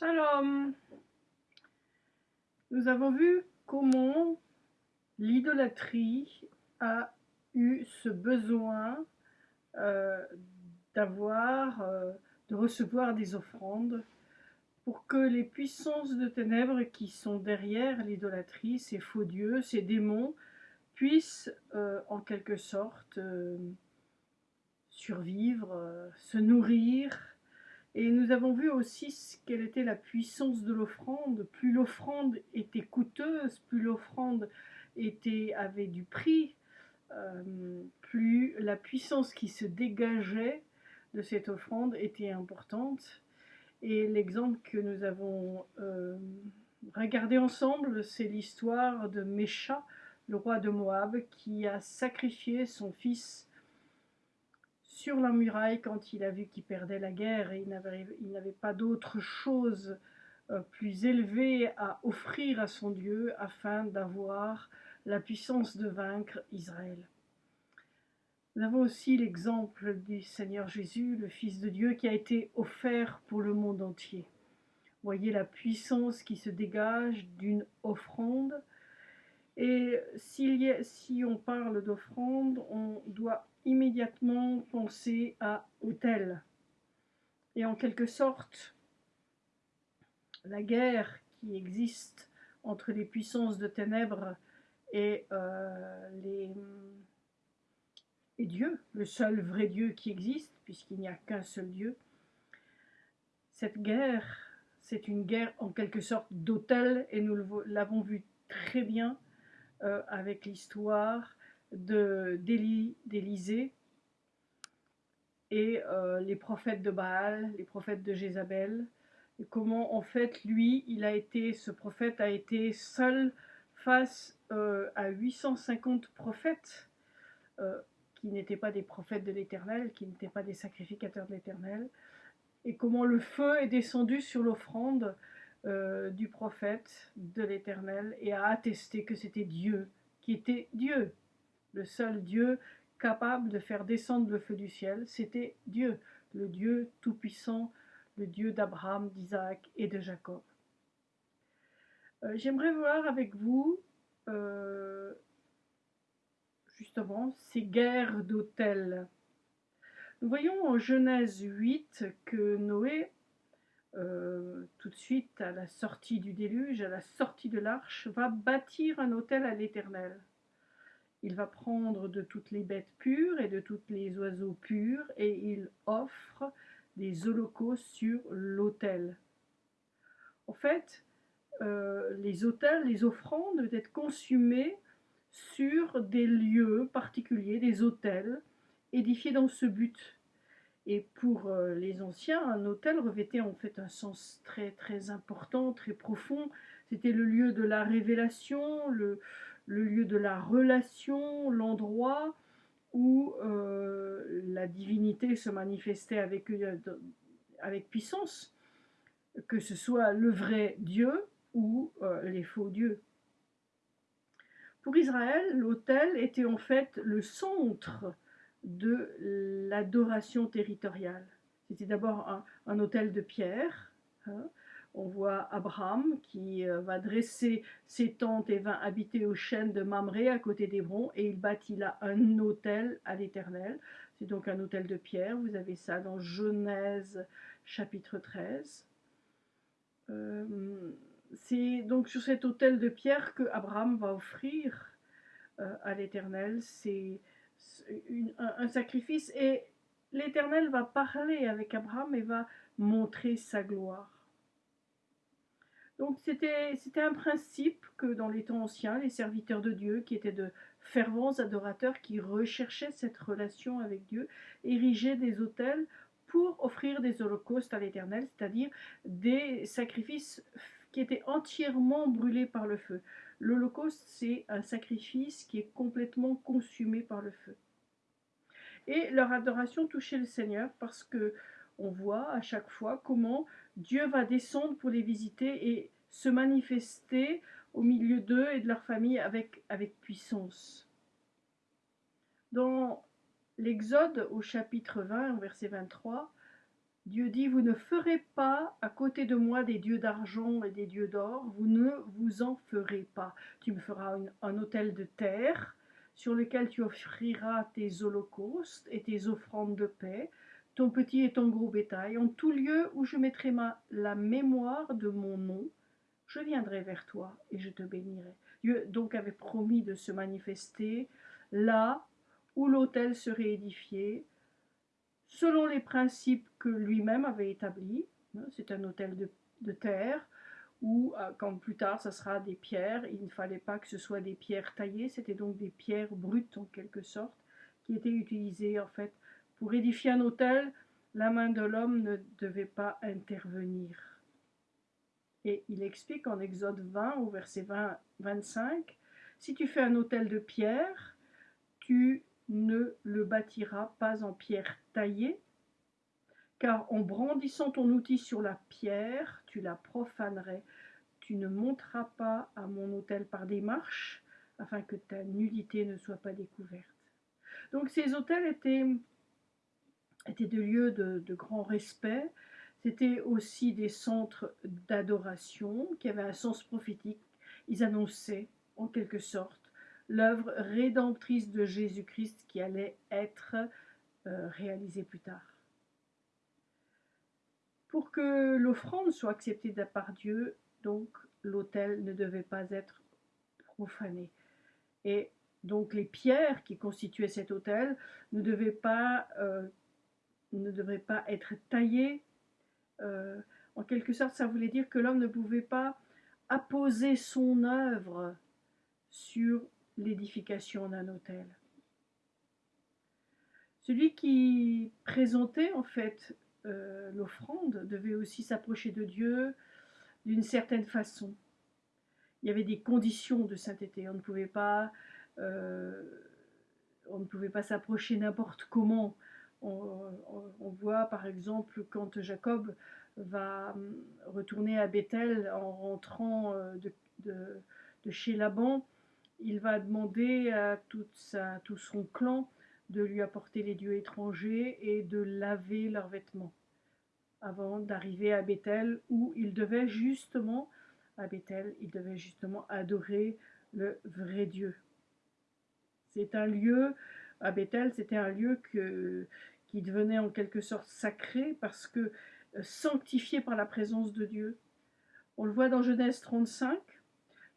Shalom. Nous avons vu comment l'idolâtrie a eu ce besoin euh, d'avoir, euh, de recevoir des offrandes pour que les puissances de ténèbres qui sont derrière l'idolâtrie, ces faux dieux, ces démons, puissent euh, en quelque sorte survivre, se nourrir, et nous avons vu aussi quelle était la puissance de l'offrande. Plus l'offrande était coûteuse, plus l'offrande avait du prix, euh, plus la puissance qui se dégageait de cette offrande était importante. Et l'exemple que nous avons euh, regardé ensemble, c'est l'histoire de Mécha, le roi de Moab, qui a sacrifié son fils sur la muraille quand il a vu qu'il perdait la guerre et il n'avait pas d'autre chose euh, plus élevée à offrir à son Dieu afin d'avoir la puissance de vaincre Israël. Nous avons aussi l'exemple du Seigneur Jésus, le Fils de Dieu, qui a été offert pour le monde entier. Voyez la puissance qui se dégage d'une offrande. Et si on parle d'offrande, on doit immédiatement penser à hôtel. Et en quelque sorte, la guerre qui existe entre les puissances de ténèbres et, euh, et Dieu, le seul vrai Dieu qui existe, puisqu'il n'y a qu'un seul Dieu, cette guerre, c'est une guerre en quelque sorte d'hôtel, et nous l'avons vu très bien euh, avec l'histoire d'Élysée et euh, les prophètes de Baal, les prophètes de Jézabel, et comment en fait lui, il a été, ce prophète a été seul face euh, à 850 prophètes qui n'étaient pas des prophètes de l'Éternel, qui n'étaient pas des sacrificateurs de l'Éternel, et comment le feu est descendu sur l'offrande du prophète de l'Éternel et a attesté que c'était Dieu qui était Dieu, le seul Dieu capable de faire descendre le feu du ciel, c'était Dieu, le Dieu tout-puissant, le Dieu d'Abraham, d'Isaac et de Jacob. Euh, j'aimerais voir avec vous euh, justement ces guerres d'autels. Nous voyons en Genèse 8 que Noé, euh, tout de suite à la sortie du déluge, à la sortie de l'arche, va bâtir un autel à l'Éternel. Il va prendre de toutes les bêtes pures et de tous les oiseaux purs et il offre des holocaustes sur l'autel. En fait, euh, les autels, les offrandes doivent être consumées sur des lieux particuliers, des autels, édifiés dans ce but. Et pour euh, les anciens, un autel revêtait en fait un sens très très important, très profond. C'était le lieu de la révélation, le, lieu de la relation, l'endroit où euh, la divinité se manifestait avec, euh, avec puissance, que ce soit le vrai Dieu ou les faux dieux. Pour Israël, l'autel était en fait le centre de l'adoration territoriale. C'était d'abord un, autel de pierre, hein, on voit Abraham qui euh, va dresser ses tentes et va habiter au chêne de Mamré à côté d'Hébron et il bâtit là un hôtel à l'Éternel. C'est donc un hôtel de pierre. Vous avez ça dans Genèse chapitre 13. Euh, c'est donc sur cet hôtel de pierre que Abraham va offrir euh, à l'Éternel. Un sacrifice et l'Éternel va parler avec Abraham et va montrer sa gloire. Donc c'était un principe que dans les temps anciens, les serviteurs de Dieu, qui étaient de fervents adorateurs, qui recherchaient cette relation avec Dieu, érigeaient des autels pour offrir des holocaustes à l'Éternel, c'est-à-dire des sacrifices qui étaient entièrement brûlés par le feu. L'holocauste, c'est un sacrifice qui est complètement consumé par le feu. Et leur adoration touchait le Seigneur parce que on voit à chaque fois comment Dieu va descendre pour les visiter et se manifester au milieu d'eux et de leur famille avec, avec puissance. Dans l'Exode au chapitre 20, au verset 23, Dieu dit, vous ne ferez pas à côté de moi des dieux d'argent et des dieux d'or, vous ne vous en ferez pas. Tu me feras un autel de terre sur lequel tu offriras tes holocaustes et tes offrandes de paix, ton petit et ton gros bétail, en tout lieu où je mettrai ma, la mémoire de mon nom, je viendrai vers toi et je te bénirai. Dieu donc avait promis de se manifester là où l'autel serait édifié, selon les principes que lui-même avait établis. Hein, c'est un autel de, terre, ou euh, quand plus tard ça sera des pierres, il ne fallait pas que ce soit des pierres taillées, c'était donc des pierres brutes en quelque sorte, qui étaient utilisées en fait pour édifier un autel, la main de l'homme ne devait pas intervenir. Et il explique en Exode 20 au verset 20, 25, si tu fais un autel de pierre, tu ne le bâtiras pas en pierre taillée, car en brandissant ton outil sur la pierre, tu la profanerais. Tu ne monteras pas à mon autel par des marches, afin que ta nudité ne soit pas découverte. Donc ces autels étaient, étaient des lieux de, de grand respect, c'était aussi des centres d'adoration qui avaient un sens prophétique. Ils annonçaient, en quelque sorte, l'œuvre rédemptrice de Jésus-Christ qui allait être euh, réalisée plus tard. Pour que l'offrande soit acceptée par Dieu, donc l'autel ne devait pas être profané. Et donc les pierres qui constituaient cet autel ne devaient pas, euh, ne devraient pas être taillées. Euh, en quelque sorte, ça voulait dire que l'homme ne pouvait pas apposer son œuvre sur l'édification d'un hôtel. Celui qui présentait en fait euh, l'offrande devait aussi s'approcher de Dieu d'une certaine façon. Il y avait des conditions de sainteté. On ne pouvait pas, euh, on ne pouvait pas s'approcher n'importe comment. On, voit par exemple quand Jacob va retourner à Bethel en rentrant euh, de chez Laban, il va demander à tout son clan de lui apporter les dieux étrangers et de laver leurs vêtements avant d'arriver à Bethel où il devait justement, adorer le vrai Dieu. C'est un lieu, à Bethel, c'était un lieu qui devenait en quelque sorte sacré parce que euh, sanctifié par la présence de Dieu. On le voit dans Genèse 35,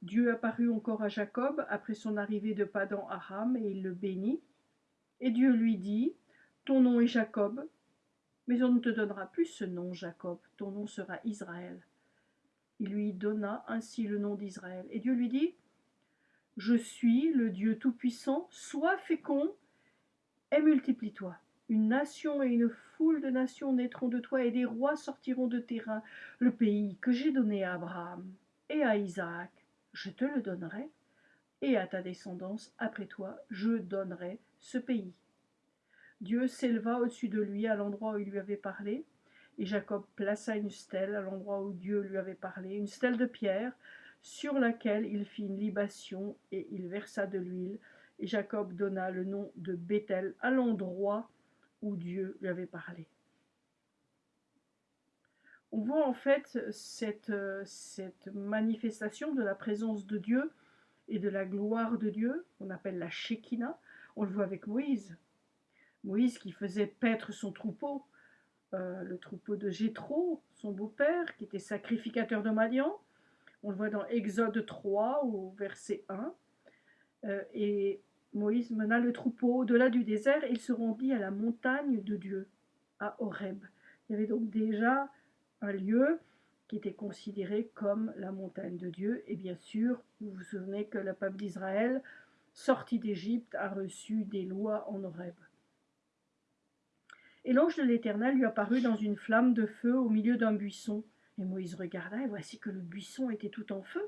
Dieu apparut encore à Jacob après son arrivée de Padan Aram et il le bénit. Et Dieu lui dit, Ton nom est Jacob, mais on ne te donnera plus ce nom Jacob, ton nom sera Israël. Il lui donna ainsi le nom d'Israël. Et Dieu lui dit, Je suis le Dieu Tout-Puissant, sois fécond et multiplie-toi. Une nation et une foule de nations naîtront de toi, et des rois sortiront de tes le pays que j'ai donné à Abraham et à Isaac je te le donnerai, et à ta descendance après toi, je donnerai ce pays. Dieu s'éleva au-dessus de lui à l'endroit où il lui avait parlé, et Jacob plaça une stèle à l'endroit où Dieu lui avait parlé, une stèle de pierre, sur laquelle il fit une libation, et il versa de l'huile, et Jacob donna le nom de Bethel à l'endroit où Dieu lui avait parlé on voit en fait cette, euh, cette, manifestation de la présence de Dieu et de la gloire de Dieu, on appelle la Shekinah. On le voit avec Moïse. Moïse qui faisait paître son troupeau, euh, le troupeau de Jéthro, son beau-père, qui était sacrificateur de Madian. On le voit dans Exode 3 au verset 1. Euh, et Moïse mena le troupeau au-delà du désert et il se rendit à la montagne de Dieu, à Horeb. Il y avait donc déjà un lieu qui était considéré comme la montagne de Dieu. Et bien sûr, vous vous souvenez que le peuple d'Israël, sorti d'Égypte, a reçu des lois en Horeb. Et l'ange de l'Éternel lui apparut dans une flamme de feu au milieu d'un buisson. Et Moïse regarda, et voici que le buisson était tout en feu,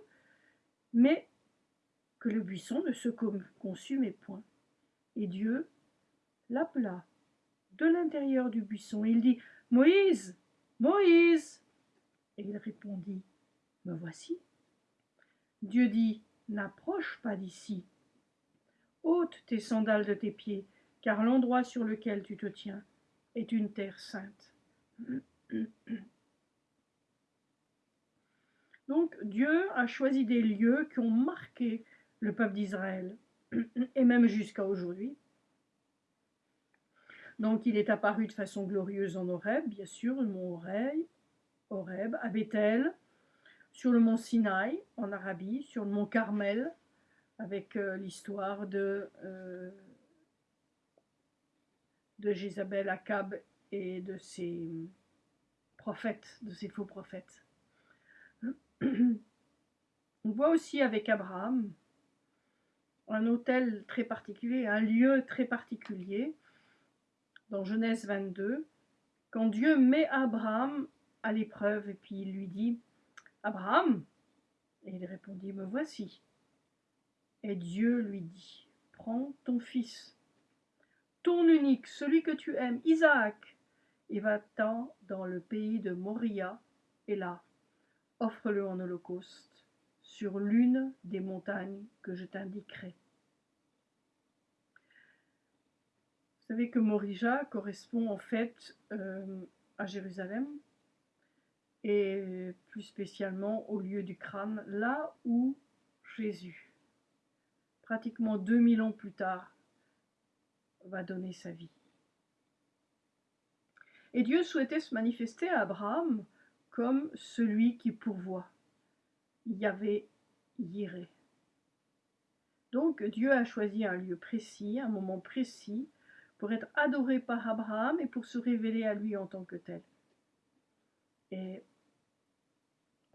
mais que le buisson ne se consumait point. Et Dieu l'appela de l'intérieur du buisson. Il dit, Moïse, Moïse Et il répondit, Me voici. Dieu dit, N'approche pas d'ici. ôte tes sandales de tes pieds, car l'endroit sur lequel tu te tiens est une terre sainte. Donc Dieu a choisi des lieux qui ont marqué le peuple d'Israël, et même jusqu'à aujourd'hui. Donc il est apparu de façon glorieuse en Horeb, bien sûr, le mont Horeb, à Bethel, sur le mont Sinaï en Arabie, sur le mont Carmel, avec euh, l'histoire de, euh, de Jézabel, Akab et de ses prophètes, de ses faux prophètes. On voit aussi avec Abraham un hôtel très particulier, un lieu très particulier, dans Genèse 22, quand Dieu met Abraham à l'épreuve et puis il lui dit Abraham Et il répondit Me voici. Et Dieu lui dit Prends ton fils, ton unique, celui que tu aimes, Isaac, et va-t'en dans le pays de Moria, et là, offre-le en holocauste sur l'une des montagnes que je t'indiquerai. Vous savez que Morija correspond en fait euh, à Jérusalem et plus spécialement au lieu du crâne, là où Jésus, pratiquement 2000 ans plus tard, va donner sa vie. Et Dieu souhaitait se manifester à Abraham comme celui qui pourvoit. Il y avait Yiré. Donc Dieu a choisi un lieu précis, un moment précis, pour être adoré par Abraham et pour se révéler à lui en tant que tel. Et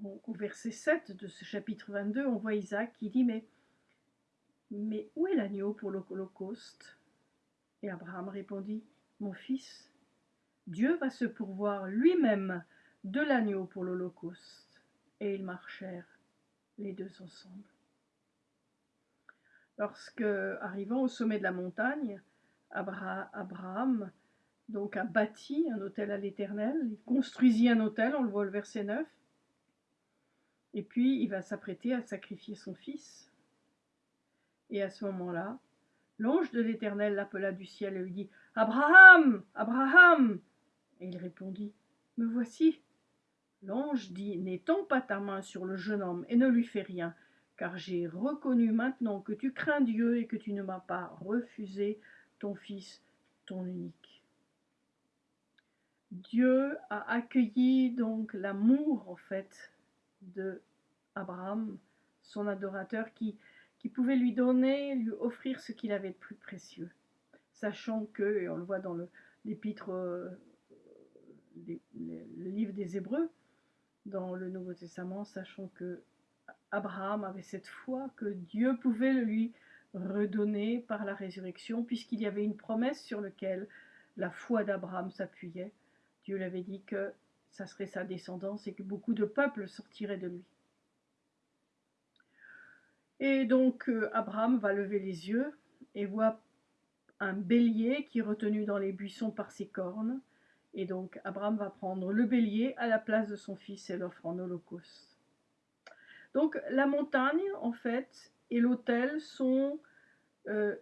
au verset 7 de ce chapitre 22, on voit Isaac qui dit Mais, mais où est l'agneau pour l'Holocauste? Et Abraham répondit Mon fils, Dieu va se pourvoir lui-même de l'agneau pour l'Holocauste. Et ils marchèrent les deux ensemble. Lorsque, arrivant au sommet de la montagne, Abraham donc a bâti un hôtel à l'Éternel, il construisit un hôtel, on le voit le verset 9, et puis il va s'apprêter à sacrifier son fils. Et à ce moment-là, l'ange de l'Éternel l'appela du ciel et lui dit Abraham Abraham Et il répondit Me voici. L'ange dit N'étends pas ta main sur le jeune homme et ne lui fais rien, car j'ai reconnu maintenant que tu crains Dieu et que tu ne m'as pas refusé ton Fils, ton unique. Dieu a accueilli donc l'amour en fait de Abraham, son adorateur, qui, pouvait lui donner, lui offrir ce qu'il avait de plus précieux, sachant que, et on le voit dans l'épître, euh, le, le livre des Hébreux, dans le Nouveau Testament, sachant que Abraham avait cette foi que Dieu pouvait lui redonné par la résurrection, puisqu'il y avait une promesse sur laquelle la foi d'Abraham s'appuyait. Dieu l'avait dit que ça serait sa descendance et que beaucoup de peuples sortiraient de lui. Et donc euh, Abraham va lever les yeux et voit un bélier qui est retenu dans les buissons par ses cornes. Et donc Abraham va prendre le bélier à la place de son fils et l'offre en holocauste. Donc la montagne, en fait, et l'autel sont euh,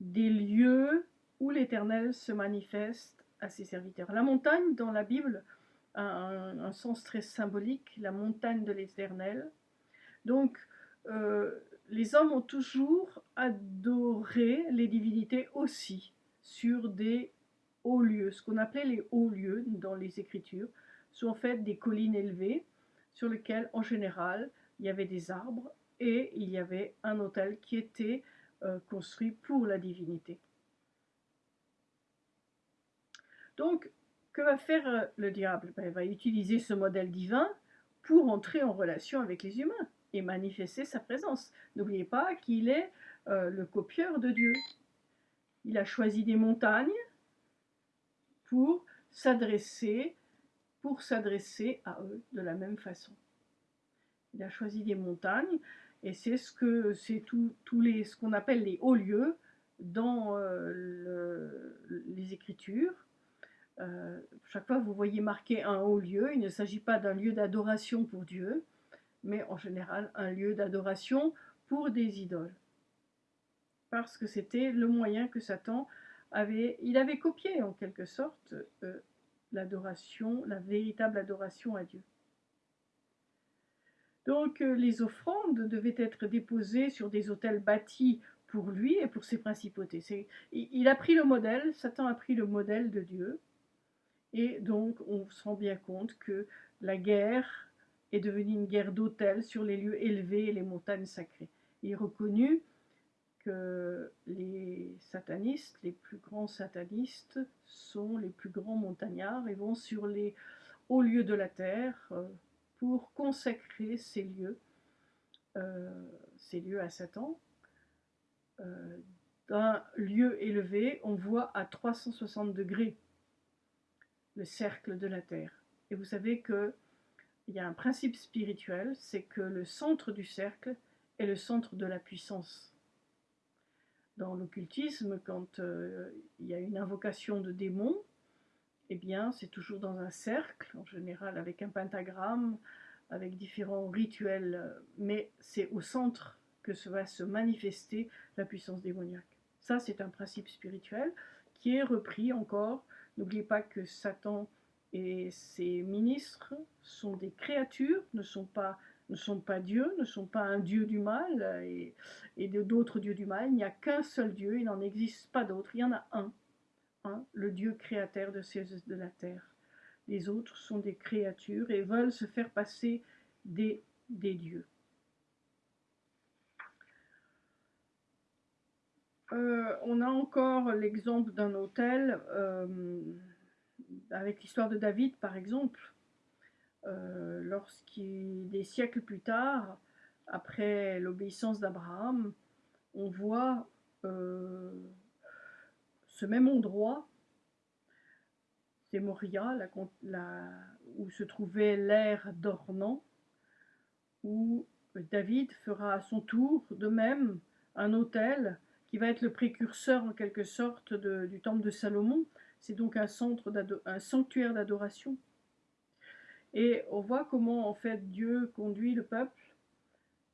des lieux où l'Éternel se manifeste à ses serviteurs. La montagne, dans la Bible, a un, sens très symbolique, la montagne de l'Éternel. Donc, euh, les hommes ont toujours adoré les divinités aussi sur des hauts lieux. Ce qu'on appelait les hauts lieux dans les Écritures sont en fait des collines élevées sur lesquelles, en général, il y avait des arbres et il y avait un hôtel qui était euh, construit pour la divinité. Donc, que va faire euh, le diable? Ben, Il va utiliser ce modèle divin pour entrer en relation avec les humains et manifester sa présence. N'oubliez pas qu'il est euh, le copieur de Dieu. Il a choisi des montagnes pour s'adresser pour s'adresser à eux de la même façon. Il a choisi des montagnes et c'est ce que c'est tous les ce qu'on appelle les hauts lieux dans euh, les Écritures. Euh, chaque fois vous voyez marqué un haut lieu, il ne s'agit pas d'un lieu d'adoration pour Dieu, mais en général un lieu d'adoration pour des idoles. Parce que c'était le moyen que Satan avait, il avait copié en quelque sorte euh, l'adoration, la véritable adoration à Dieu. Donc euh, les offrandes devaient être déposées sur des autels bâtis pour lui et pour ses principautés. Il a pris le modèle, Satan a pris le modèle de Dieu, et donc on se rend bien compte que la guerre est devenue une guerre d'autels sur les lieux élevés et les montagnes sacrées. Il est reconnu que les satanistes, les plus grands satanistes, sont les plus grands montagnards et vont sur les hauts lieux de la terre euh, pour consacrer ces lieux, euh, ces lieux à Satan. Euh, d'un lieu élevé, on voit à 360 degrés le cercle de la Terre. Et vous savez que il y a un principe spirituel, c'est que le centre du cercle est le centre de la puissance. Dans l'occultisme, quand euh, il y a une invocation de démons, eh bien, c'est toujours dans un cercle, en général avec un pentagramme, avec différents rituels, mais c'est au centre que va se manifester la puissance démoniaque. Ça, c'est un principe spirituel qui est repris encore. N'oubliez pas que Satan et ses ministres sont des créatures, ne sont pas, ne sont pas Dieu, ne sont pas un Dieu du mal et, et d'autres dieux du mal. Il n'y a qu'un seul Dieu, il n'en existe pas d'autre. Il y en a un, le Dieu créateur de, ces, de la terre. Les autres sont des créatures et veulent se faire passer des, des dieux. Euh, on a encore l'exemple d'un hôtel, euh, avec l'histoire de David par exemple, euh, lorsqu'il, des siècles plus tard, après l'obéissance d'Abraham, on voit ce même endroit, c'est Moria, où se trouvait l'air d'Ornan, où David fera à son tour de même un hôtel qui va être le précurseur en quelque sorte du temple de Salomon. C'est donc un, centre sanctuaire d'adoration. Et on voit comment en fait Dieu conduit le peuple,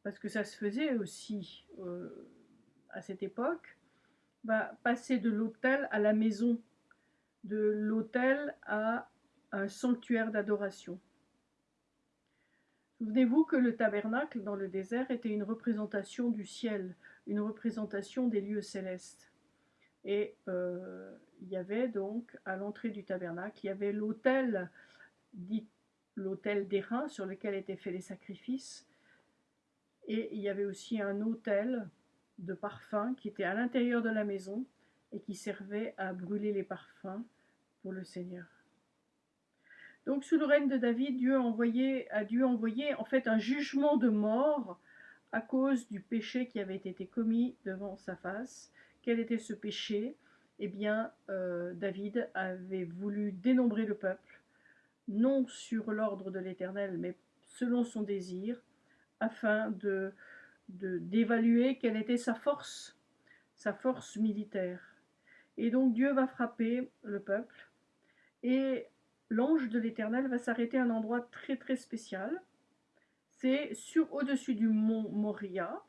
parce que ça se faisait aussi euh, à cette époque, va passer de l'autel à la maison, de l'autel à un sanctuaire d'adoration. Souvenez-vous que le tabernacle dans le désert était une représentation du ciel, une représentation des lieux célestes. Et euh, il y avait donc à l'entrée du tabernacle, il y avait l'autel, dit l'autel d'airain sur lequel étaient faits les sacrifices. Et il y avait aussi un autel de parfum qui était à l'intérieur de la maison et qui servait à brûler les parfums pour le Seigneur. Donc sous le règne de David, Dieu a envoyé, a Dieu envoyé en fait un jugement de mort à cause du péché qui avait été commis devant sa face. Quel était ce péché? Eh bien, euh, David avait voulu dénombrer le peuple, non sur l'ordre de l'Éternel, mais selon son désir, afin de d'évaluer quelle était sa force, sa force militaire. Et donc Dieu va frapper le peuple, et l'ange de l'Éternel va s'arrêter à un endroit très très spécial, c'est sur au-dessus du mont Moria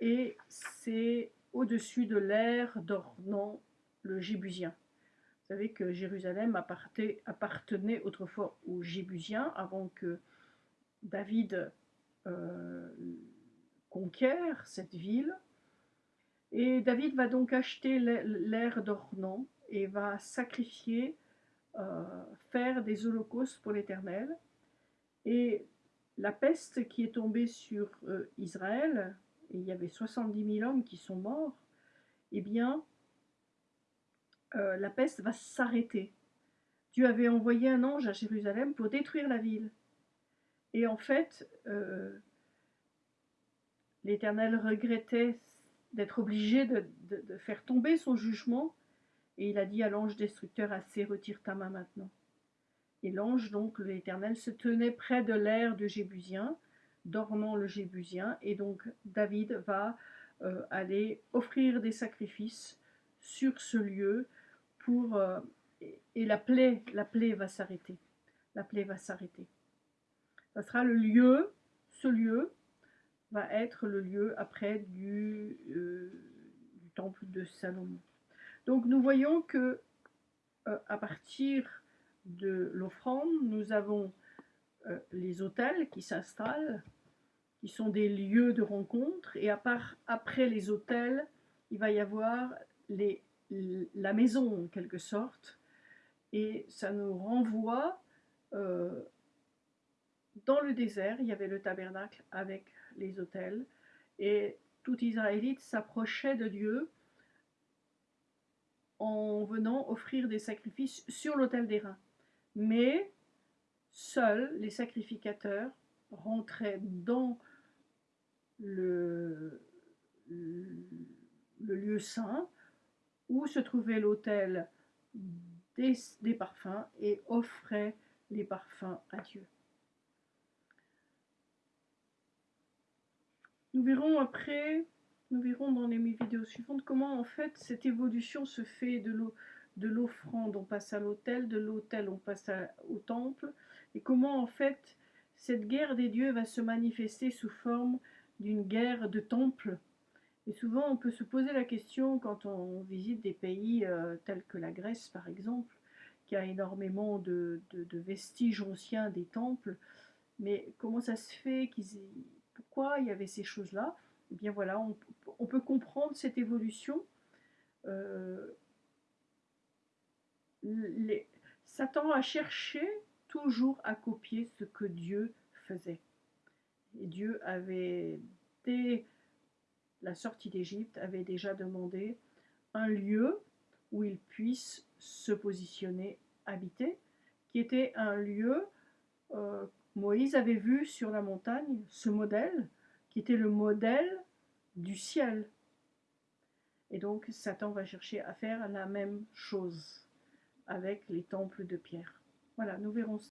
et c'est au-dessus de l'air d'Ornan le Jébusien. Vous savez que Jérusalem appartenait autrefois aux Jébusiens avant que David euh, conquiert cette ville. Et David va donc acheter l'air d'Ornan et va sacrifier, euh, faire des holocaustes pour l'Éternel. Et la peste qui est tombée sur euh, Israël, et il y avait 70 000 hommes qui sont morts, eh bien, euh, la peste va s'arrêter. Dieu avait envoyé un ange à Jérusalem pour détruire la ville. Et en fait, l'Éternel regrettait d'être obligé de, faire tomber son jugement, et il a dit à l'ange destructeur, assez, retire ta main maintenant. Et l'ange, donc l'Éternel, se tenait près de l'air de Jébusien, d'Ornan le Jébusien, et donc David va euh, aller offrir des sacrifices sur ce lieu pour euh, et la plaie, la plaie va s'arrêter. La plaie va s'arrêter. Ça sera le lieu, ce lieu va être le lieu après du, euh, du temple de Salomon. Donc nous voyons que à partir de l'offrande, nous avons euh, les hôtels qui s'installent, qui sont des lieux de rencontre, et à part, après les hôtels, il va y avoir la maison en quelque sorte, et ça nous renvoie euh, dans le désert, il y avait le tabernacle avec les hôtels, et tout Israélite s'approchait de Dieu en venant offrir des sacrifices sur l'autel des reins. Mais seuls les sacrificateurs rentraient dans le, lieu saint où se trouvait l'autel des parfums et offraient les parfums à Dieu. Nous verrons après, nous verrons dans les vidéos suivantes comment en fait cette évolution se fait de l'offrande, on passe à l'autel, de l'autel on passe au temple, et comment en fait cette guerre des dieux va se manifester sous forme d'une guerre de temple. Et souvent on peut se poser la question quand on visite des pays euh, tels que la Grèce par exemple, qui a énormément de, de vestiges anciens des temples, mais comment ça se fait qu'ils pourquoi il y avait ces choses-là Eh bien voilà, on, peut comprendre cette évolution. Euh, Satan a cherché toujours à copier ce que Dieu faisait. Et Dieu avait, dès la sortie d'Égypte, avait déjà demandé un lieu où il puisse se positionner, habiter, qui était un lieu euh, Moïse avait vu sur la montagne ce modèle qui était le modèle du ciel. Et donc Satan va chercher à faire la même chose avec les temples de pierre. Voilà, nous verrons